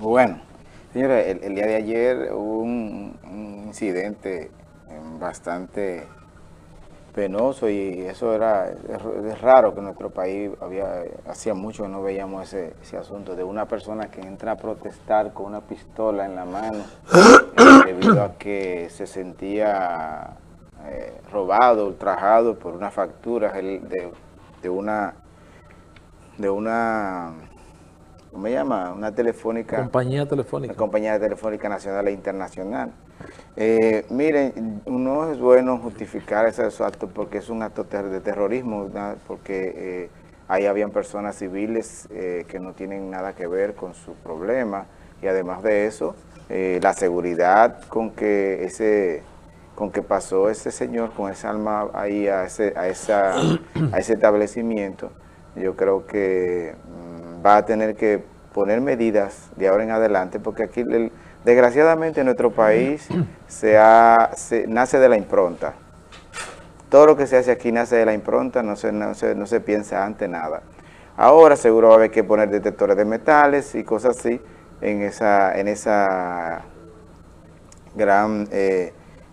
Bueno, señores, el, día de ayer hubo un, incidente bastante penoso y eso era es, raro que en nuestro país había hacía mucho que no veíamos ese, asunto de una persona que entra a protestar con una pistola en la mano eh, debido a que se sentía eh, robado, ultrajado por una factura de, de una de una ¿cómo se llama? Una telefónica. Compañía telefónica. Una compañía telefónica nacional e internacional. Eh, miren, no es bueno justificar esos actos porque es un acto de terrorismo, porque eh, ahí habían personas civiles eh, que no tienen nada que ver con su problema y además de eso, la seguridad con que ese con que pasó ese señor con esa alma ahí a ese, a esa, a ese establecimiento, yo creo que mm, va a tener que poner medidas de ahora en adelante, porque aquí, desgraciadamente, en nuestro país se, nace de la impronta. Todo lo que se hace aquí nace de la impronta, no se, no se, no se piensa ante nada. Ahora seguro va a haber que poner detectores de metales y cosas así en esa, en esa gran eh,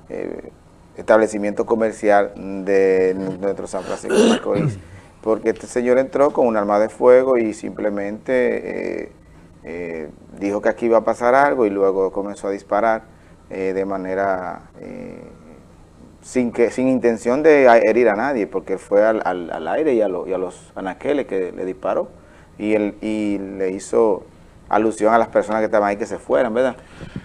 eh, establecimiento comercial de nuestro San Francisco de Macorís porque este señor entró con un arma de fuego y simplemente eh, eh, dijo que aquí iba a pasar algo y luego comenzó a disparar eh, de manera sin que sin intención de herir a nadie, porque fue al, al, aire y a, y a, los anaqueles que le disparó. Y, él, y le hizo alusión a las personas que estaban ahí que se fueran, ¿verdad?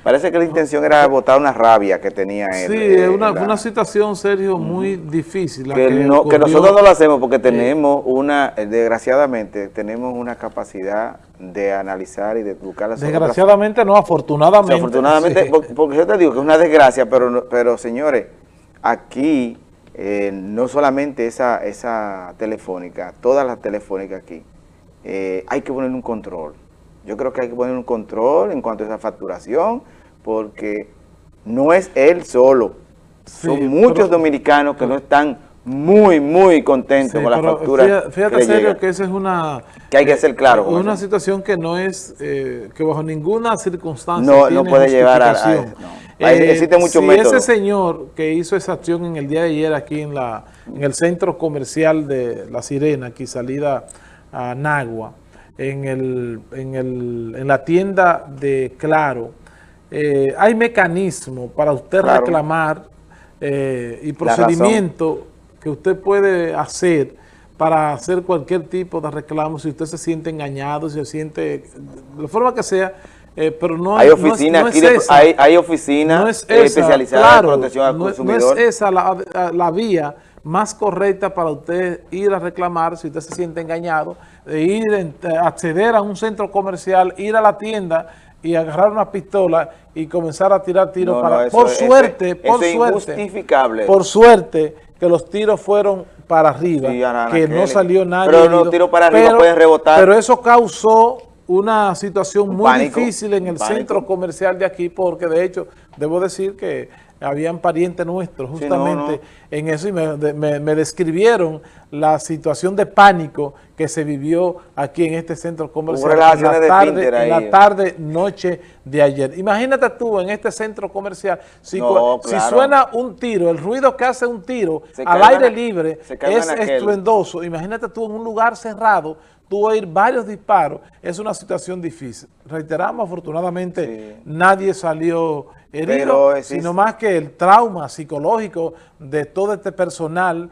Parece que la intención era botar una rabia que tenía él. Sí, es una, una, situación, Sergio, muy difícil. que, nosotros no lo hacemos porque tenemos una, eh, desgraciadamente, tenemos una capacidad de analizar y de buscar las Desgraciadamente no, afortunadamente. afortunadamente, porque, yo te digo que es una desgracia, pero, pero señores, aquí eh, no solamente esa, esa telefónica, todas las telefónicas aquí, eh, hay que poner un control. Yo creo que hay que poner un control en cuanto a esa facturación, porque no es él solo. Son muchos dominicanos que no están muy, muy contentos con la factura. Fíjate, serio que esa es una... Que hay que ser claro. una situación que no es, eh, que bajo ninguna circunstancia No, no puede llevar a... a eh, existe mucho si ese señor que hizo esa acción en el día de ayer aquí en, la, en el centro comercial de La Sirena, aquí salida a Nagua, en, el, en, el, en la tienda de Claro, eh, hay mecanismo para usted reclamar eh, y procedimiento que usted puede hacer para hacer cualquier tipo de reclamo si usted se siente engañado, si se siente, de la forma que sea, eh, pero no hay oficinas hay, hay oficinas especializadas en protección al consumidor. No es esa la, la vía más correcta para usted ir a reclamar si usted se siente engañado, de ir a acceder a un centro comercial, ir a la tienda y agarrar una pistola y comenzar a tirar tiros para... por suerte, por suerte, por suerte que los tiros fueron para arriba, que no salió nadie. Pero los tiros para arriba pueden rebotar. Pero eso causó una situación muy difícil en el centro comercial de aquí, porque de hecho, debo decir que habían parientes nuestros justamente en eso y me, describieron la situación de pánico que se vivió aquí en este centro comercial en la, tarde, en la tarde, noche de ayer. Imagínate tú en este centro comercial, si, suena un tiro, el ruido que hace un tiro al aire libre es estruendoso, imagínate tú en un lugar cerrado, tú oír varios disparos, es una situación difícil. Reiteramos, afortunadamente nadie salió herido, sino más que el trauma psicológico de todo este personal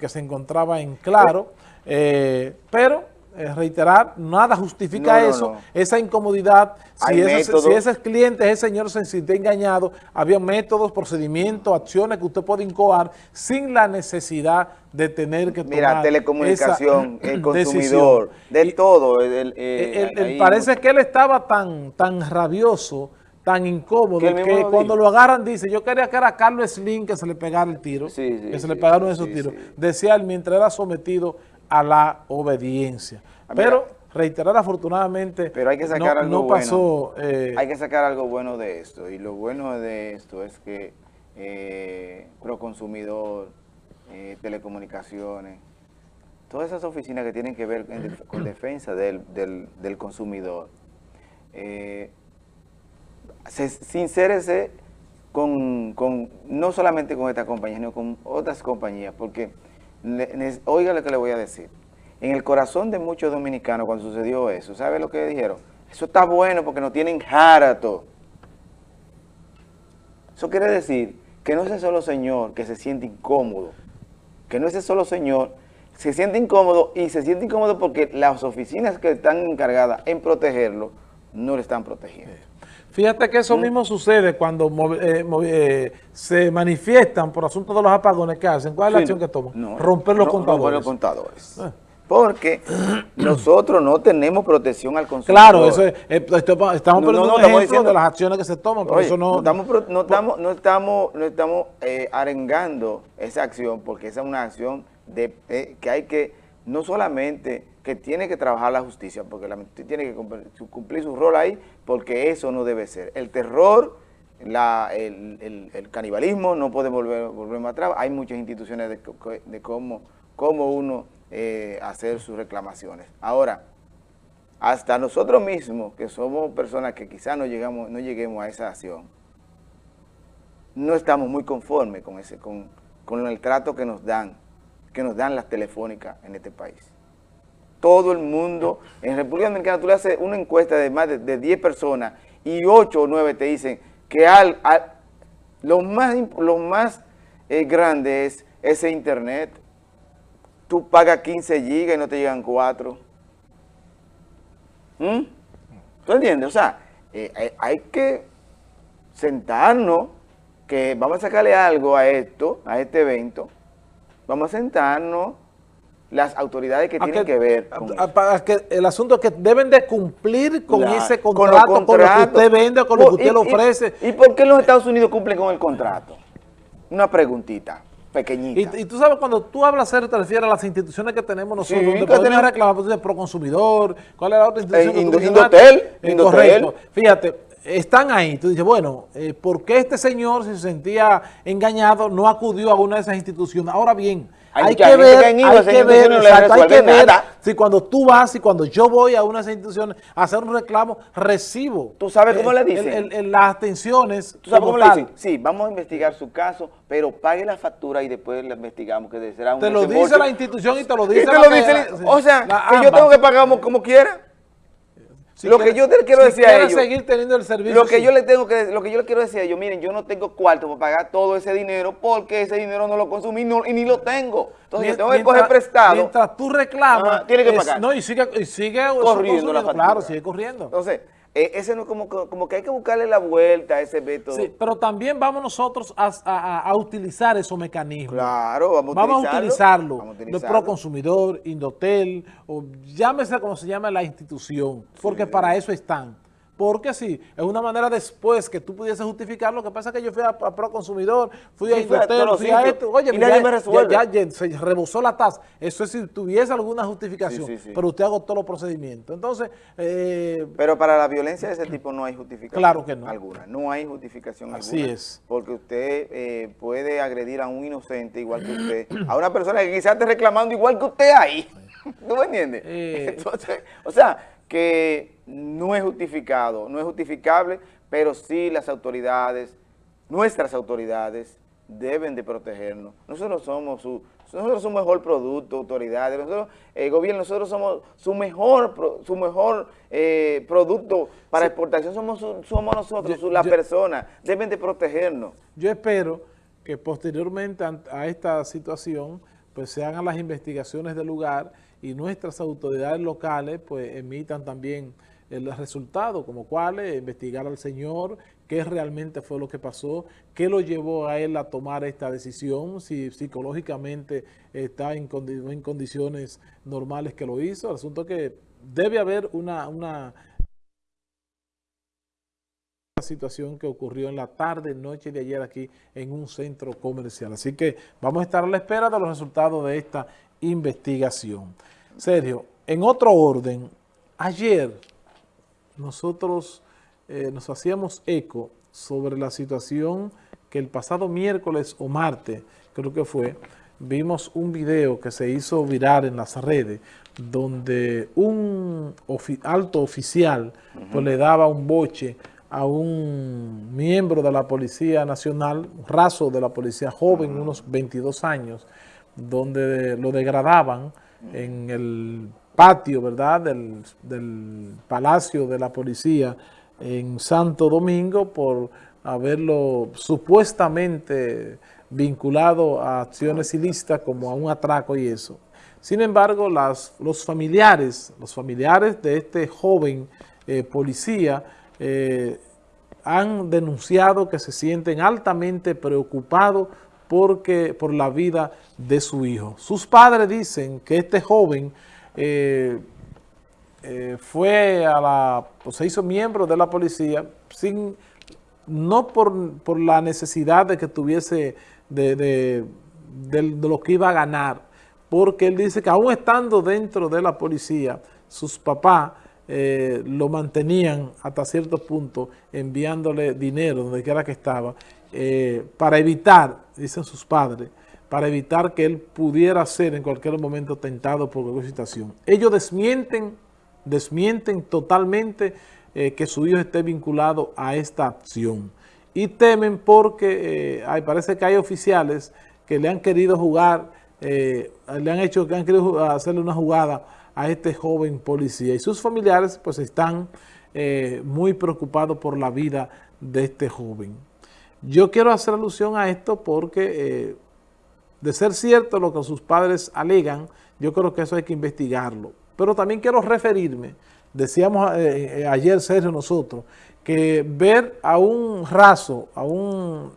que se encontraba en claro, eh, pero eh, reiterar, nada justifica eso, esa incomodidad. Si ese, si ese, cliente, ese señor se sintió engañado, había métodos, procedimientos, acciones que usted puede incoar sin la necesidad de tener que tomar Mira, telecomunicación, el consumidor, de todo. Eh, parece que él estaba tan, tan rabioso, tan incómodo, que, cuando lo agarran dice, yo quería que era Carlos Slim que se le pegara el tiro, que se le pegaron esos tiros. Decía él mientras era sometido a la obediencia. Ah, pero reiterar afortunadamente pero hay que sacar no, algo pasó... Bueno. Eh, hay que sacar algo bueno de esto y lo bueno de esto es que eh, Proconsumidor, eh, telecomunicaciones, todas esas oficinas que tienen que ver con defensa del, del, del consumidor, eh, se, sincérese con, no solamente con esta compañía, sino con otras compañías, porque, oiga lo que le voy a decir, en el corazón de muchos dominicanos cuando sucedió eso, ¿sabe lo que dijeron? Eso está bueno porque no tienen jarato. Eso quiere decir que no es el solo señor que se siente incómodo, que no es el solo señor se siente incómodo y se siente incómodo porque las oficinas que están encargadas en protegerlo no le están protegiendo. Fíjate que eso ¿Mm? mismo sucede cuando eh, eh, se manifiestan por asuntos de los apagones que hacen. ¿Cuál es la acción que toman? romper los contadores. Romper los contadores. Eh. Porque nosotros no tenemos protección al consumidor. Claro, eso es, estamos poniendo un ejemplo de las acciones que se toman, pero eso no... No estamos, no estamos, no estamos, no estamos arengando esa acción, porque esa es una acción de, eh, que hay que, no solamente que tiene que trabajar la justicia, porque la justicia tiene que cumplir, su rol ahí, porque eso no debe ser. El terror, la, el, canibalismo no puede volver, volver más atrás. Hay muchas instituciones de, cómo, cómo uno eh, hacer sus reclamaciones. Ahora, hasta nosotros mismos, que somos personas que quizás no, llegamos, no lleguemos a esa acción, no estamos muy conformes con, ese, con, con el trato que nos dan que nos dan las telefónicas en este país. Todo el mundo, en República Dominicana tú le haces una encuesta de más de, 10 personas y 8 o 9 te dicen que al, lo más, lo más eh, grande es ese internet. Tú pagas 15 gigas y no te llegan 4. ¿Mm? ¿Tú entiendes? O sea, eh, hay que sentarnos, que vamos a sacarle algo a esto, a este evento, Vamos a sentarnos las autoridades que tienen que, ver con para que el asunto es que deben de cumplir con ese contrato, con, lo que usted vende, con lo que usted le ofrece. Y, por qué los Estados Unidos cumplen con el contrato? Una preguntita pequeñita. Y, tú sabes, cuando tú hablas serio, te refieres a las instituciones que tenemos nosotros, sí, donde podemos reclamar pues, pro consumidor, ¿cuál es la otra institución? Eh, Indotel, Indotel. Fíjate, están ahí. Tú dices, bueno, eh, ¿por qué este señor, si se sentía engañado, no acudió a una de esas instituciones? Ahora bien, hay, que ver, hay que ver, hay que ver si cuando tú vas y cuando yo voy a una de esas instituciones a hacer un reclamo, recibo. ¿Tú sabes cómo le dicen? las atenciones. ¿Tú sabes cómo le dicen? Sí, vamos a investigar su caso, pero pague la factura y después la investigamos, que será un Te lo dice la institución y te lo dice, O sea, que yo tengo que pagar como quiera lo que yo te quiero decir a ellos, seguir teniendo el servicio, lo que yo le tengo que, lo que yo le quiero decir a ellos, miren, yo no tengo cuarto para pagar todo ese dinero porque ese dinero no lo consumí y ni lo tengo. Entonces yo tengo que coger prestado. Mientras tú reclamas, tiene que pagar. no, y sigue, y sigue corriendo la factura. Claro, sigue corriendo. Entonces, eh, ese no como, como que hay que buscarle la vuelta a ese método. Sí, pero también vamos nosotros a, utilizar esos mecanismos. Claro, vamos a utilizarlo. Vamos a utilizarlo. Pro Consumidor, Indotel, o llámese como se llama la institución, porque para eso están. Porque sí, es una manera después que tú pudiese justificar, lo que pasa es que yo fui a, Pro Consumidor, fui a Indotel, fui a esto, oye, ya, ya, se rebosó la tasa. Eso es si tuviese alguna justificación, pero usted agotó los procedimientos. Entonces... Eh, pero para la violencia de ese tipo no hay justificación claro que no. alguna, no hay justificación Así alguna. es. Porque usted eh, puede agredir a un inocente igual que usted, a una persona que quizás esté reclamando igual que usted ahí. ¿Tú me entiendes? Eh. Entonces, o sea, que no es justificado, no es justificable, pero sí las autoridades, nuestras autoridades, deben de protegernos. Nosotros somos su, nosotros somos mejor producto, autoridades, nosotros, el gobierno, nosotros somos su mejor, su mejor eh, producto para exportación, somos, somos nosotros, las personas, deben de protegernos. Yo espero que posteriormente a esta situación, pues se hagan las investigaciones del lugar y nuestras autoridades locales pues emitan también el resultado, como cuáles, investigar al señor, qué realmente fue lo que pasó, qué lo llevó a él a tomar esta decisión, si psicológicamente está en, en condiciones normales que lo hizo. El asunto es que debe haber una, una situación que ocurrió en la tarde, noche de ayer aquí en un centro comercial. Así que vamos a estar a la espera de los resultados de esta investigación. Sergio, en otro orden, ayer nosotros eh, nos hacíamos eco sobre la situación que el pasado miércoles o martes, creo que fue, vimos un video que se hizo viral en las redes donde un alto oficial pues, le daba un boche a un miembro de la Policía Nacional, un raso de la policía joven, unos 22 años, donde lo degradaban en el patio, ¿verdad?, del, del Palacio de la Policía en Santo Domingo por haberlo supuestamente vinculado a acciones ilícitas como a un atraco y eso. Sin embargo, las, los familiares, los familiares de este joven eh, policía eh, han denunciado que se sienten altamente preocupados porque, por la vida de su hijo. Sus padres dicen que este joven eh, fue a la, se hizo miembro de la policía sin, no por, por la necesidad de que tuviese de, de, lo que iba a ganar, porque él dice que aún estando dentro de la policía, sus papás eh, lo mantenían hasta cierto punto enviándole dinero donde quiera que estaba, eh, para evitar, dicen sus padres, para evitar que él pudiera ser en cualquier momento tentado por cualquier situación. Ellos desmienten, desmienten totalmente eh, que su hijo esté vinculado a esta acción y temen porque eh, parece que hay oficiales que le han querido jugar, le han hecho, que han querido hacerle una jugada a este joven policía y sus familiares pues están eh, muy preocupados por la vida de este joven. Yo quiero hacer alusión a esto porque de ser cierto lo que sus padres alegan, yo creo que eso hay que investigarlo. Pero también quiero referirme, decíamos ayer Sergio nosotros, que ver a un raso, a un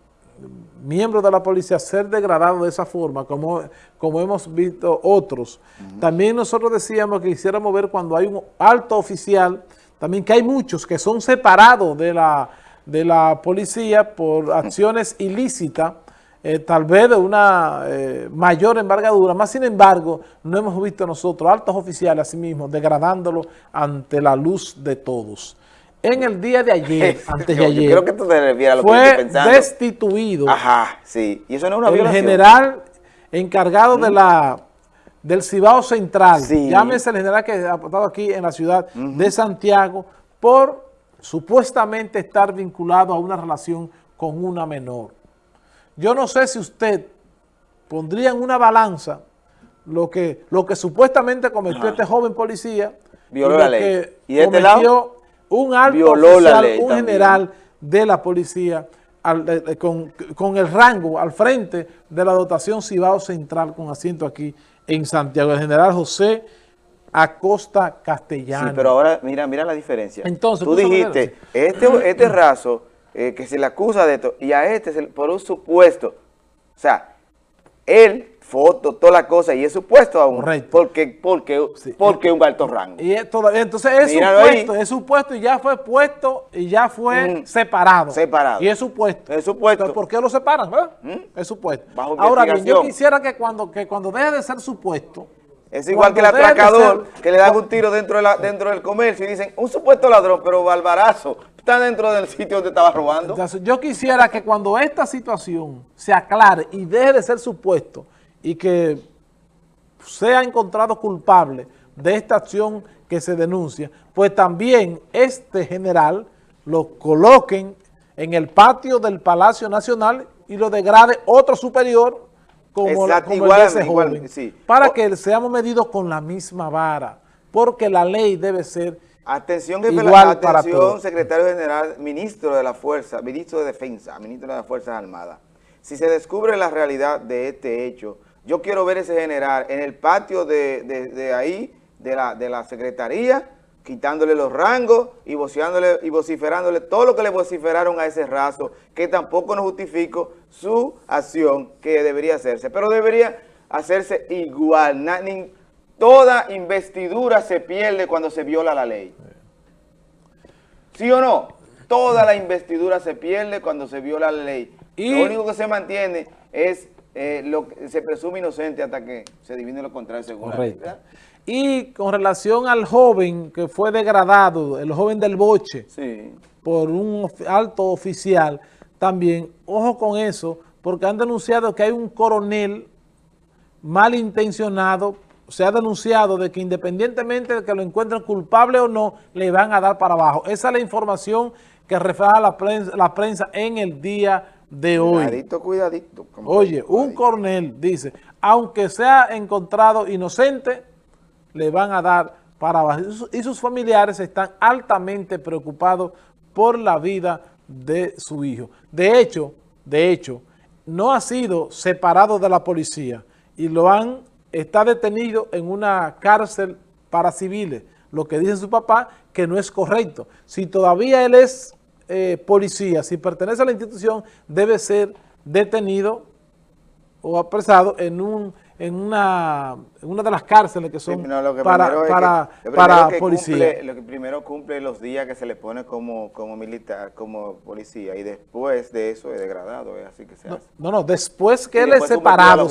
miembro de la policía ser degradado de esa forma, como, como hemos visto otros. También nosotros decíamos que quisiéramos ver cuando hay un alto oficial, también que hay muchos que son separados de la, de la policía por acciones ilícitas, eh, tal vez de una eh, mayor envergadura, más sin embargo, no hemos visto nosotros altos oficiales así mismos degradándolo ante la luz de todos en el día de ayer, antes de ayer, creo que tú te refieres a lo fue que destituido Ajá, sí. Y eso no es una el general encargado de la del Cibao Central, llámese el general que ha estado aquí en la ciudad de Santiago, por supuestamente estar vinculado a una relación con una menor. Yo no sé si usted pondría en una balanza lo que, lo que supuestamente cometió este joven policía Violó la ley. ¿Y este lado? Un alto oficial, un general de la policía con, el rango al frente de la dotación Cibao Central con asiento aquí en Santiago, el general José Acosta Castellano. Sí, pero ahora mira, mira la diferencia. Entonces, tú dijiste, este, este raso eh, que se le acusa de esto y a este por un supuesto, o sea, él fotos, toda la cosa, y es supuesto aún. Correcto. Porque, porque, porque un alto rango. Y entonces es supuesto, es supuesto y ya fue puesto y ya fue mm. separado. Separado. Y es supuesto. Es supuesto. ¿por qué lo separan? ¿Mm? Es supuesto. Ahora bien, yo quisiera que cuando, que cuando deje de ser supuesto, es igual que el atracador, que le dan un tiro dentro, de la, dentro del comercio y dicen, un supuesto ladrón, pero Balbarazo está dentro del sitio donde estaba robando. yo quisiera que cuando esta situación se aclare y deje de ser supuesto, y que sea encontrado culpable de esta acción que se denuncia, pues también este general lo coloquen en el patio del Palacio Nacional y lo degrade otro superior como, igual, ese joven, para que seamos medidos con la misma vara, porque la ley debe ser Atención, igual atención, secretario general, ministro de la Fuerza, ministro de Defensa, ministro de las Fuerzas Armadas. Si se descubre la realidad de este hecho, yo quiero ver ese general en el patio de, ahí, de la, de la secretaría, quitándole los rangos y, y vociferándole todo lo que le vociferaron a ese raso, que tampoco no justifico su acción que debería hacerse, pero debería hacerse igual. toda investidura se pierde cuando se viola la ley. ¿Sí o no? Toda la investidura se pierde cuando se viola la ley. Y lo único que se mantiene es eh, lo, se presume inocente hasta que se divine lo contrario según la Y con relación al joven que fue degradado, el joven del boche, por un alto oficial, también, ojo con eso, porque han denunciado que hay un coronel malintencionado, se ha denunciado de que independientemente de que lo encuentren culpable o no, le van a dar para abajo. Esa es la información que refleja la prensa, la prensa en el día de hoy. Cuidadito, cuidadito. Oye, un coronel dice, aunque sea encontrado inocente, le van a dar para abajo. Y sus familiares están altamente preocupados por la vida de su hijo. De hecho, de hecho, no ha sido separado de la policía y lo han, está detenido en una cárcel para civiles, lo que dice su papá que no es correcto. Si todavía él es eh, policía, si pertenece a la institución, debe ser detenido o apresado en un en una, una de las cárceles que son para, para, para policía. lo que primero cumple los días que se le pone como, como militar, como policía, y después de eso es degradado, es así que se no, hace. No, no, después que él es separado,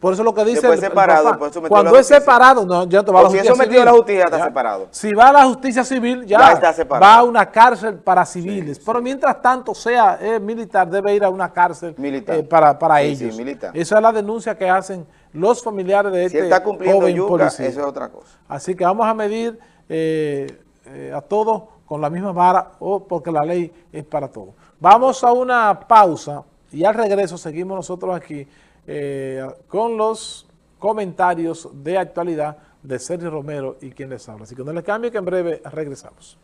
por eso lo que dice separado, cuando es separado, no, ya te va a la justicia si sometido a la justicia está separado. Si va a la justicia civil, ya, está va a una cárcel para civiles, pero mientras tanto sea militar, debe ir a una cárcel eh, para, para ellos. Esa es la denuncia que hacen los familiares de este está cumpliendo joven policía. Eso es otra cosa. Así que vamos a medir eh, eh, a todos con la misma vara o porque la ley es para todos. Vamos a una pausa y al regreso seguimos nosotros aquí eh, con los comentarios de actualidad de Sergio Romero y quien les habla. Así que no les cambie que en breve regresamos.